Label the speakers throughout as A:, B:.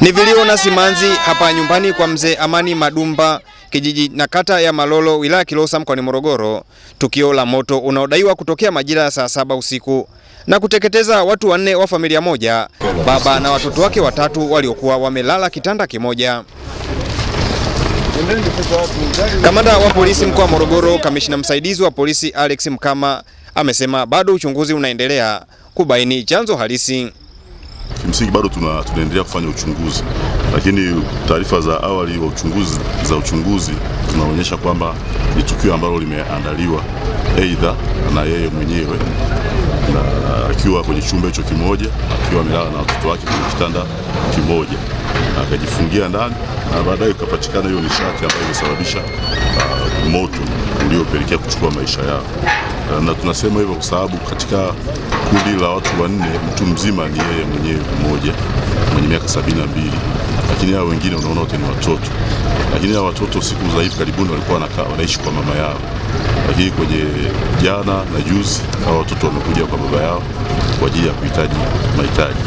A: Ni vilio na simanzi hapa nyumbani kwa mzee Amani Madumba, kijiji na kata ya Malolo, wilaya Kilosa, mkoani Morogoro, tukio la moto unaodaiwa kutokea majira ya saa saba usiku na kuteketeza watu wanne wa familia moja, baba na watoto wake watatu waliokuwa wamelala kitanda kimoja. Kamanda wa polisi mkoa wa Morogoro, kamishina msaidizi wa polisi Alex Mkama amesema bado uchunguzi unaendelea kubaini chanzo halisi.
B: Kimsingi bado tuna, tunaendelea kufanya uchunguzi, lakini taarifa za awali wa uchunguzi za uchunguzi zinaonyesha kwamba ni tukio ambalo limeandaliwa aidha na yeye mwenyewe na akiwa kwenye chumba hicho kimoja akiwa amelala na watoto wake kwenye kitanda kimoja akajifungia ndani na baadaye ukapatikana hiyo nishati ambayo imesababisha uh, moto uliopelekea kuchukua maisha yao. Uh, na tunasema hivyo kwa sababu katika kundi la watu wanne, mtu mzima ni yeye mwenyewe mmoja mwenye miaka sabini na mbili, lakini hao wengine unaona wote ni watoto. Lakini hao watoto siku za hivi karibuni walikuwa wanaishi kwa mama yao, lakini kwenye jana na juzi hao watoto wamekuja kwa baba yao kwa ajili ya kuhitaji mahitaji.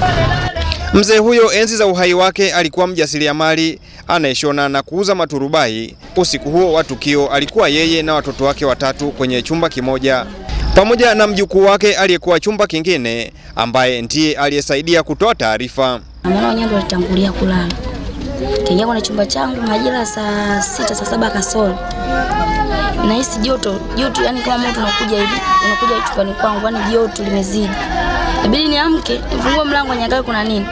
A: Mzee huyo enzi za uhai wake alikuwa mjasiriamali anayeshona na kuuza maturubai. Usiku huo wa tukio alikuwa yeye na watoto wake watatu kwenye chumba kimoja pamoja na mjukuu wake aliyekuwa chumba kingine ambaye ndiye aliyesaidia kutoa taarifa.
C: Mama ndo alitangulia kulala, kaingia kwenye chumba changu majira saa sita saa saba kasoro. Nahisi joto joto, yani kama moto unakuja hivi unakuja chumbani kwangu, yani joto limezidi. Inabidi niamke nifungue mlango, niangalie kuna nini.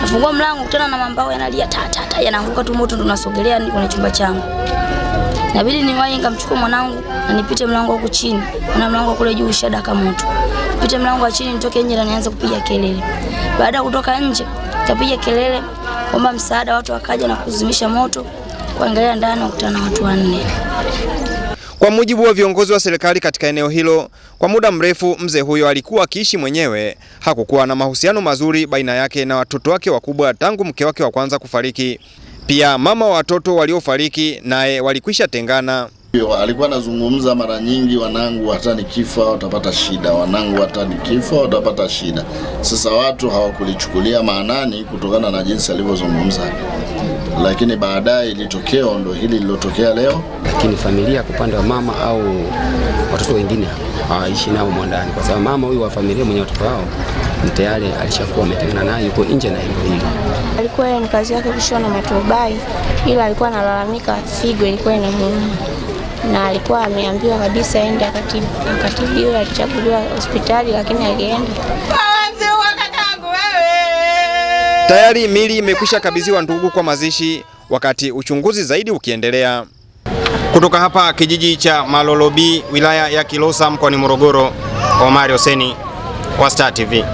C: Nafungua mlango kutana na mambao yanalia ta ta ta, yanaanguka tu, moto ndo unasogelea kwenye chumba changu. Inabidi niwahi nikamchukua mwanangu na nipite mlango huku chini, na mlango kule juu ushadaka moto. Nipite mlango wa chini nitoke nje na nianze kupiga kelele. Baada ya kutoka nje, nikapiga kelele kwamba msaada, watu wakaja na kuzimisha moto. Kuangalia ndani wakutana na watu wanne.
A: Kwa mujibu wa viongozi wa serikali katika eneo hilo, kwa muda mrefu mzee huyo alikuwa akiishi mwenyewe. Hakukuwa na mahusiano mazuri baina yake na watoto wake wakubwa tangu mke wake wa kwanza kufariki. Pia mama wa watoto waliofariki naye walikwisha tengana.
D: Alikuwa anazungumza mara nyingi, wanangu hata nikifa watapata shida, wanangu hata nikifa watapata shida. Sasa watu hawakulichukulia maanani kutokana na jinsi alivyozungumza, lakini baadaye ilitokea ndo hili lilotokea leo.
E: Lakini familia kwa upande wa mama au watoto wengine hawaishi nao mwandani, kwa sababu mama huyu wa familia mwenye watoto wao ni tayari alishakuwa ametengana naye, yuko nje na eneo hili.
F: Alikuwa yeye ni kazi yake kushona maturubai, ila alikuwa analalamika figo ilikuwa inamuuma na alikuwa ameambiwa kabisa aende akatibiwe, alichaguliwa hospitali lakini alienda.
A: Tayari mili imekwisha kabidhiwa ndugu kwa mazishi, wakati uchunguzi zaidi ukiendelea. Kutoka hapa kijiji cha Malolobi wilaya ya Kilosa, mkoani Morogoro, Omari Hoseni wa Star TV.